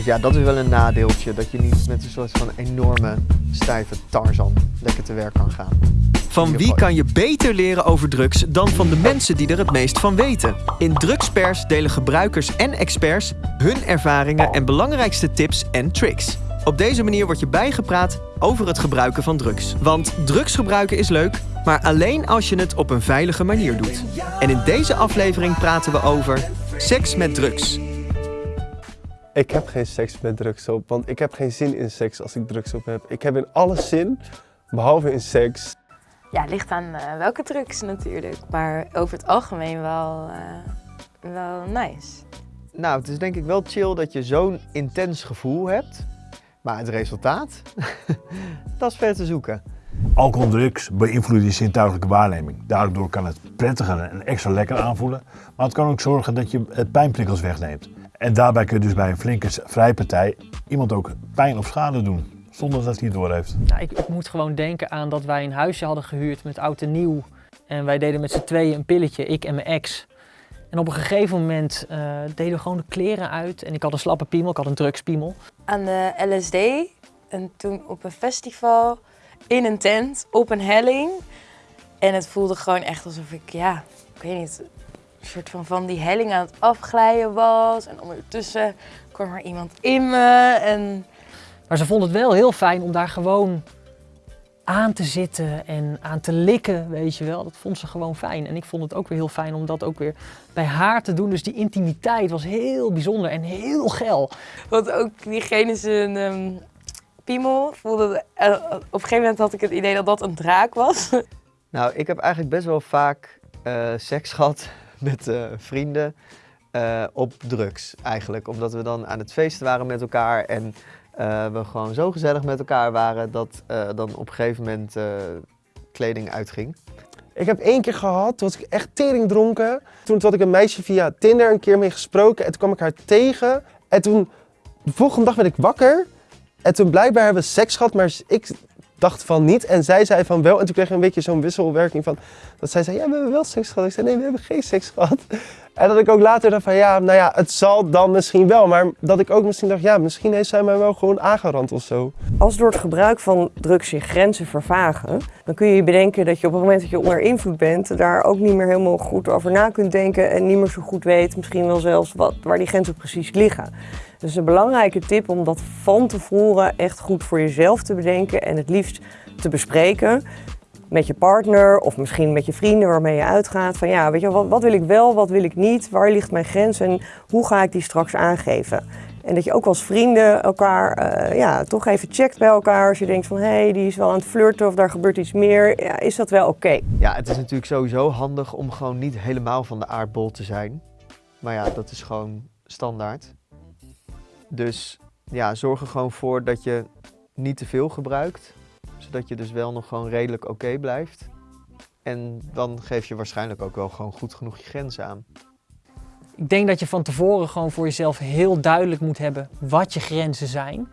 Dus ja, dat is wel een nadeeltje. Dat je niet met een soort van enorme stijve Tarzan lekker te werk kan gaan. Van wie kan je beter leren over drugs dan van de mensen die er het meest van weten? In Drugspers delen gebruikers en experts hun ervaringen en belangrijkste tips en tricks. Op deze manier word je bijgepraat over het gebruiken van drugs. Want drugs gebruiken is leuk, maar alleen als je het op een veilige manier doet. En in deze aflevering praten we over seks met drugs. Ik heb geen seks met drugs op, want ik heb geen zin in seks als ik drugs op heb. Ik heb in alles zin, behalve in seks. Ja, het ligt aan eh, welke drugs natuurlijk. Maar over het algemeen wel, eh, wel nice. Nou, het is denk ik wel chill dat je zo'n intens gevoel hebt. Maar het resultaat, dat is ver te zoeken. Alcohol en drugs beïnvloeden je zintuigelijke waarneming. Daardoor kan het prettiger en extra lekker aanvoelen. Maar het kan ook zorgen dat je het pijnprikkels wegneemt. En daarbij kun je dus bij een flinke vrijpartij iemand ook pijn of schade doen. Zonder dat hij het door heeft. Nou, ik, ik, moet gewoon denken aan dat wij een huisje hadden gehuurd met oud en nieuw. En wij deden met z'n tweeën een pilletje, ik en mijn ex. En op een gegeven moment uh, deden we gewoon de kleren uit. En ik had een slappe piemel, ik had een drugspiemel. Aan de LSD. En toen op een festival, in een tent, op een helling. En het voelde gewoon echt alsof ik, ja, ik weet niet, een soort van van die helling aan het afglijden was. En ondertussen kwam er iemand in me. En... Maar ze vond het wel heel fijn om daar gewoon aan te zitten en aan te likken, weet je wel. Dat vond ze gewoon fijn. En ik vond het ook weer heel fijn om dat ook weer bij haar te doen. Dus die intimiteit was heel bijzonder en heel geil. Want ook diegene zijn um, piemel voelde... Uh, op een gegeven moment had ik het idee dat dat een draak was. Nou, ik heb eigenlijk best wel vaak uh, seks gehad met uh, vrienden op drugs eigenlijk. Omdat we dan aan het feesten waren met elkaar en uh, we gewoon zo gezellig met elkaar waren dat dan op een gegeven moment kleding uitging. Ik heb één keer gehad, toen was ik echt tering dronken. Toen had ik een meisje via Tinder een keer mee gesproken en toen kwam ik haar tegen. En toen, de volgende dag werd ik wakker. En toen blijkbaar hebben we seks gehad, maar ik dacht van niet. En zij zei van wel. En toen kreeg ik een beetje zo'n wisselwerking van... Dat zij zei, ja, we hebben wel seks gehad. Ik zei, nee, we hebben geen seks gehad. En dat ik ook later dacht van, ja, nou ja, het zal dan misschien wel. Maar dat ik ook misschien dacht, ja, misschien heeft zij mij wel gewoon aangerand of zo. Als door het gebruik van drugs je grenzen vervagen... dan kun je je bedenken dat je op het moment dat je onder invloed bent... daar ook niet meer helemaal goed over na kunt denken... en niet meer zo goed weet, misschien wel zelfs, wat, waar die grenzen precies liggen. Dus een belangrijke tip om dat van tevoren echt goed voor jezelf te bedenken en het liefst te bespreken met je partner of misschien met je vrienden waarmee je uitgaat. Van ja, weet je, wat, wat wil ik wel, wat wil ik niet, waar ligt mijn grens en hoe ga ik die straks aangeven? En dat je ook als vrienden elkaar uh, ja, toch even checkt bij elkaar als je denkt van hé, hey, die is wel aan het flirten of daar gebeurt iets meer. Ja, is dat wel oké? Ja, het is natuurlijk sowieso handig om gewoon niet helemaal van de aardbol te zijn. Maar ja, dat is gewoon standaard. Dus ja, zorg er gewoon voor dat je niet te veel gebruikt. Zodat je dus wel nog gewoon redelijk oké blijft. En dan geef je waarschijnlijk ook wel gewoon goed genoeg je grenzen aan. Ik denk dat je van tevoren gewoon voor jezelf heel duidelijk moet hebben wat je grenzen zijn.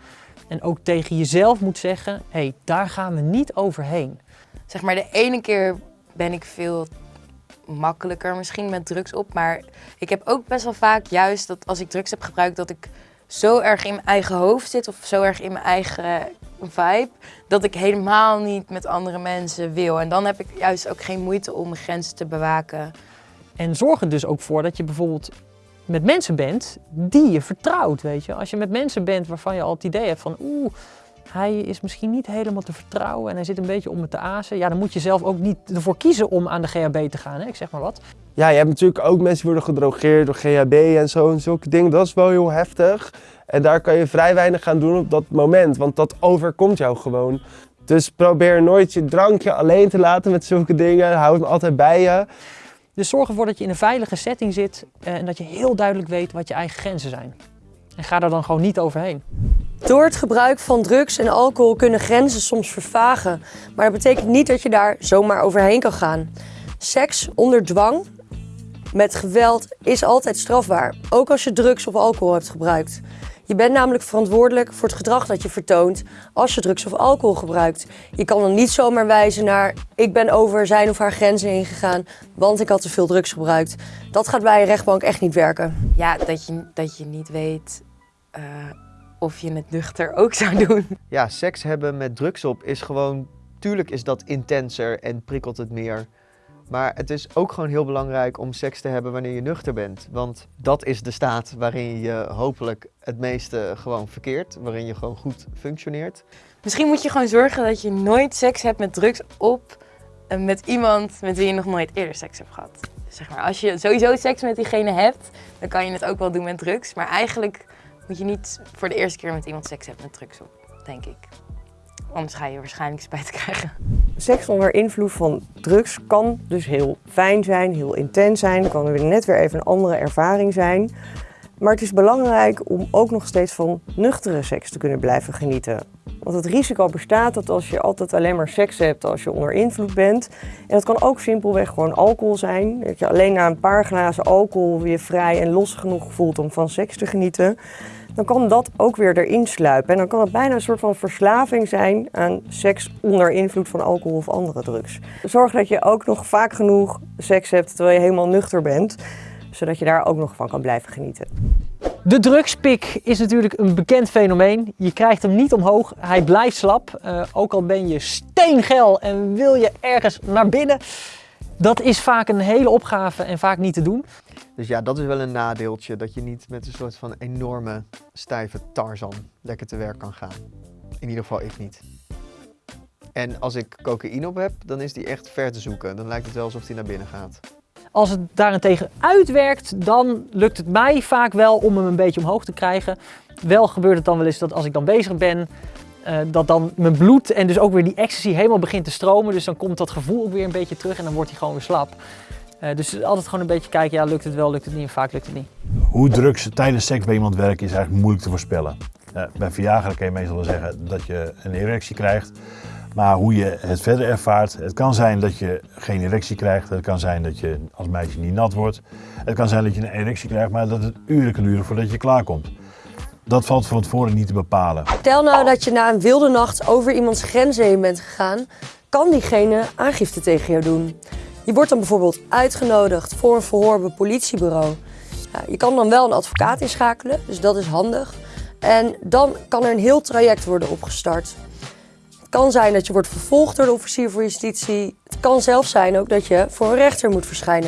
En ook tegen jezelf moet zeggen, hé, hey, daar gaan we niet overheen. Zeg maar, de ene keer ben ik veel makkelijker misschien met drugs op. Maar ik heb ook best wel vaak juist dat als ik drugs heb gebruikt, dat ik zo erg in mijn eigen hoofd zit of zo erg in mijn eigen vibe, dat ik helemaal niet met andere mensen wil. En dan heb ik juist ook geen moeite om mijn grenzen te bewaken. En zorg er dus ook voor dat je bijvoorbeeld met mensen bent die je vertrouwt, weet je. Als je met mensen bent waarvan je al het idee hebt van oeh, hij is misschien niet helemaal te vertrouwen en hij zit een beetje om me te azen. Ja, dan moet je zelf ook niet ervoor kiezen om aan de GHB te gaan, hè? ik zeg maar wat. Ja, je hebt natuurlijk ook mensen die worden gedrogeerd door GHB en zo en zulke dingen. Dat is wel heel heftig. En daar kan je vrij weinig gaan doen op dat moment, want dat overkomt jou gewoon. Dus probeer nooit je drankje alleen te laten met zulke dingen. Houd hem altijd bij je. Dus zorg ervoor dat je in een veilige setting zit eh, en dat je heel duidelijk weet wat je eigen grenzen zijn. En ga daar dan gewoon niet overheen. Door het gebruik van drugs en alcohol kunnen grenzen soms vervagen. Maar dat betekent niet dat je daar zomaar overheen kan gaan. Seks onder dwang met geweld is altijd strafbaar. Ook als je drugs of alcohol hebt gebruikt. Je bent namelijk verantwoordelijk voor het gedrag dat je vertoont als je drugs of alcohol gebruikt. Je kan dan niet zomaar wijzen naar ik ben over zijn of haar grenzen heen gegaan, want ik had te veel drugs gebruikt. Dat gaat bij een rechtbank echt niet werken. Ja, dat je, dat je niet weet uh, of je het nuchter ook zou doen. Ja, seks hebben met drugs op is gewoon... Tuurlijk is dat intenser en prikkelt het meer. Maar het is ook gewoon heel belangrijk om seks te hebben wanneer je nuchter bent. Want dat is de staat waarin je hopelijk het meeste gewoon verkeert. Waarin je gewoon goed functioneert. Misschien moet je gewoon zorgen dat je nooit seks hebt met drugs op en met iemand met wie je nog nooit eerder seks hebt gehad. Zeg maar, als je sowieso seks met diegene hebt, dan kan je het ook wel doen met drugs. Maar eigenlijk moet je niet voor de eerste keer met iemand seks hebben met drugs op, denk ik. Anders ga je waarschijnlijk spijt krijgen. Seks onder invloed van drugs kan dus heel fijn zijn, heel intens zijn. Kan weer net weer even een andere ervaring zijn. Maar het is belangrijk om ook nog steeds van nuchtere seks te kunnen blijven genieten. Want het risico bestaat dat als je altijd alleen maar seks hebt als je onder invloed bent. En dat kan ook simpelweg gewoon alcohol zijn. Dat je alleen na een paar glazen alcohol je vrij en los genoeg voelt om van seks te genieten. Dan kan dat ook weer erin sluipen. En dan kan het bijna een soort van verslaving zijn aan seks onder invloed van alcohol of andere drugs. Zorg dat je ook nog vaak genoeg seks hebt terwijl je helemaal nuchter bent. Zodat je daar ook nog van kan blijven genieten. De drugspik is natuurlijk een bekend fenomeen. Je krijgt hem niet omhoog, hij blijft slap. Uh, ook al ben je steengel en wil je ergens naar binnen. Dat is vaak een hele opgave en vaak niet te doen. Dus ja, dat is wel een nadeeltje. Dat je niet met een soort van enorme stijve Tarzan lekker te werk kan gaan. In ieder geval ik niet. En als ik cocaïne op heb, dan is die echt ver te zoeken. Dan lijkt het wel alsof die naar binnen gaat. Als het daarentegen uitwerkt, dan lukt het mij vaak wel om hem een beetje omhoog te krijgen. Wel gebeurt het dan wel eens dat als ik dan bezig ben, uh, dat dan mijn bloed en dus ook weer die ecstasy helemaal begint te stromen. Dus dan komt dat gevoel ook weer een beetje terug en dan wordt hij gewoon weer slap. Uh, dus altijd gewoon een beetje kijken, ja lukt het wel, lukt het niet en vaak lukt het niet. Hoe drugs tijdens seks bij iemand werken is eigenlijk moeilijk te voorspellen. Uh, bij Viagra kan je meestal wel zeggen dat je een erectie krijgt. Maar hoe je het verder ervaart, het kan zijn dat je geen erectie krijgt. Het kan zijn dat je als meisje niet nat wordt. Het kan zijn dat je een erectie krijgt, maar dat het uren kan duren voordat je klaarkomt. Dat valt van tevoren niet te bepalen. Stel nou dat je na een wilde nacht over iemands grenzen heen bent gegaan, kan diegene aangifte tegen jou doen. Je wordt dan bijvoorbeeld uitgenodigd voor een verhoor bij politiebureau. Je kan dan wel een advocaat inschakelen, dus dat is handig. En dan kan er een heel traject worden opgestart. Kan zijn dat je wordt vervolgd door de officier voor justitie. Het kan zelfs zijn ook dat je voor een rechter moet verschijnen.